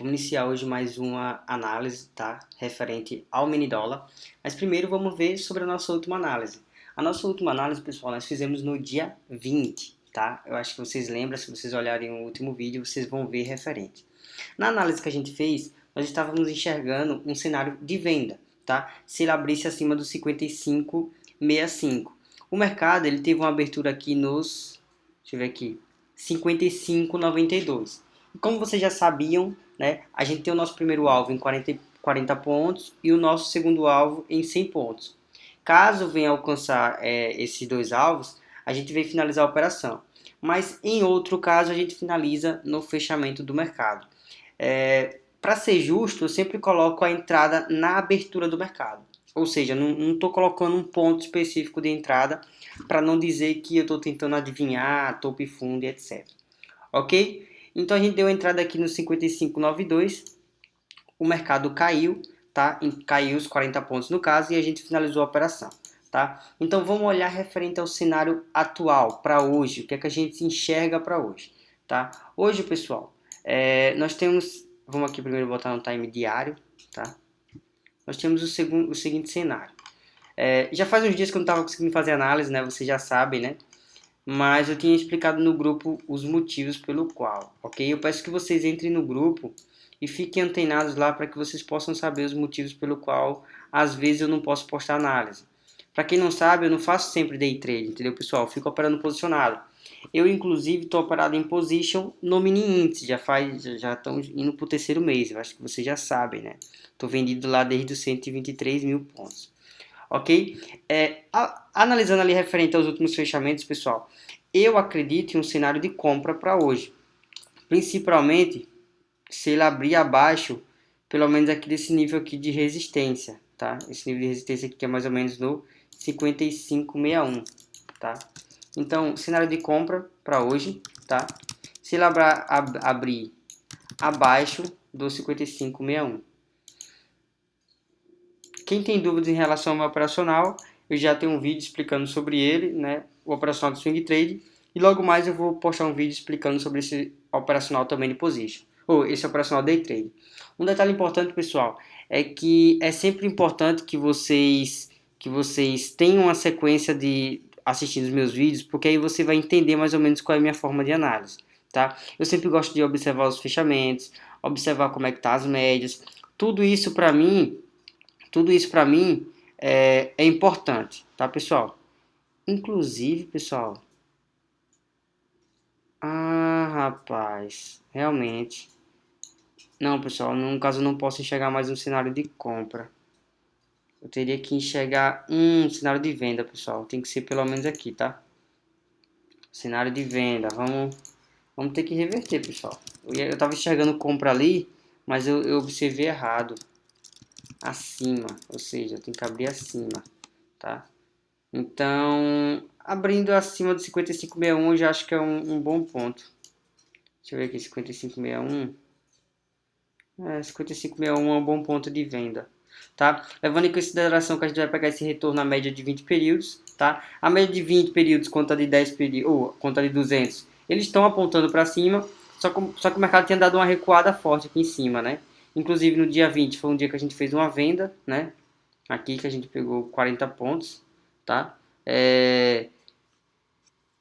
Vamos iniciar hoje mais uma análise, tá? Referente ao mini dólar. Mas primeiro vamos ver sobre a nossa última análise. A nossa última análise, pessoal, nós fizemos no dia 20, tá? Eu acho que vocês lembram, se vocês olharem o último vídeo, vocês vão ver referente. Na análise que a gente fez, nós estávamos enxergando um cenário de venda, tá? Se ele abrisse acima dos 55,65. O mercado, ele teve uma abertura aqui nos, deixa eu ver aqui, 55,92. E como vocês já sabiam, né? A gente tem o nosso primeiro alvo em 40, 40 pontos e o nosso segundo alvo em 100 pontos. Caso venha alcançar é, esses dois alvos, a gente vem finalizar a operação. Mas em outro caso, a gente finaliza no fechamento do mercado. É, Para ser justo, eu sempre coloco a entrada na abertura do mercado. Ou seja, não estou colocando um ponto específico de entrada para não dizer que eu estou tentando adivinhar topo e fundo etc. Ok? Então a gente deu entrada aqui no 55,92, o mercado caiu, tá? Caiu os 40 pontos no caso e a gente finalizou a operação, tá? Então vamos olhar referente ao cenário atual, para hoje, o que é que a gente enxerga para hoje, tá? Hoje, pessoal, é, nós temos, vamos aqui primeiro botar no time diário, tá? Nós temos o, segundo, o seguinte cenário. É, já faz uns dias que eu não estava conseguindo fazer análise, né? Vocês já sabem, né? Mas eu tinha explicado no grupo os motivos pelo qual, ok? Eu peço que vocês entrem no grupo e fiquem antenados lá para que vocês possam saber os motivos pelo qual às vezes eu não posso postar análise. Para quem não sabe, eu não faço sempre day trade, entendeu pessoal? Eu fico operando posicionado. Eu inclusive estou operado em position no mini índice, já faz, já estão indo para o terceiro mês, eu acho que vocês já sabem, né? Estou vendido lá desde os 123 mil pontos ok? É, a, analisando ali referente aos últimos fechamentos, pessoal, eu acredito em um cenário de compra para hoje. Principalmente se ele abrir abaixo, pelo menos aqui desse nível aqui de resistência, tá? Esse nível de resistência aqui que é mais ou menos no 5561, tá? Então, cenário de compra para hoje, tá? Se ele abra, ab, abrir abaixo do 5561. Quem tem dúvidas em relação ao meu operacional, eu já tenho um vídeo explicando sobre ele, né, o operacional do Swing Trade, e logo mais eu vou postar um vídeo explicando sobre esse operacional também de Position, ou esse operacional Day Trade. Um detalhe importante, pessoal, é que é sempre importante que vocês, que vocês tenham uma sequência de assistindo os meus vídeos, porque aí você vai entender mais ou menos qual é a minha forma de análise, tá? Eu sempre gosto de observar os fechamentos, observar como é que tá as médias, tudo isso para mim tudo isso para mim é, é importante, tá pessoal? Inclusive, pessoal... Ah, rapaz, realmente... Não, pessoal, no caso eu não posso enxergar mais um cenário de compra. Eu teria que enxergar um cenário de venda, pessoal. Tem que ser pelo menos aqui, tá? Cenário de venda. Vamos, vamos ter que reverter, pessoal. Eu, eu tava enxergando compra ali, mas eu, eu observei errado acima, ou seja, tem que abrir acima, tá? Então, abrindo acima do 5561 eu já acho que é um, um bom ponto. Deixa eu ver aqui, 5561. É, 5561 é um bom ponto de venda, tá? Levando em consideração que a gente vai pegar esse retorno na média de 20 períodos, tá? A média de 20 períodos conta de 10 períodos, ou conta de 200, eles estão apontando para cima, só que, só que o mercado tinha dado uma recuada forte aqui em cima, né? Inclusive no dia 20 foi um dia que a gente fez uma venda, né? Aqui que a gente pegou 40 pontos, tá? É...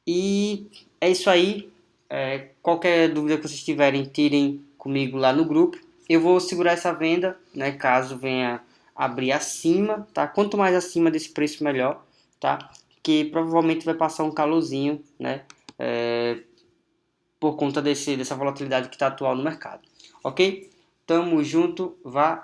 E é isso aí. É, qualquer dúvida que vocês tiverem, tirem comigo lá no grupo. Eu vou segurar essa venda, né? Caso venha abrir acima, tá? Quanto mais acima desse preço, melhor, tá? Que provavelmente vai passar um calorzinho, né? É, por conta desse, dessa volatilidade que está atual no mercado, ok? Tamo junto, valeu!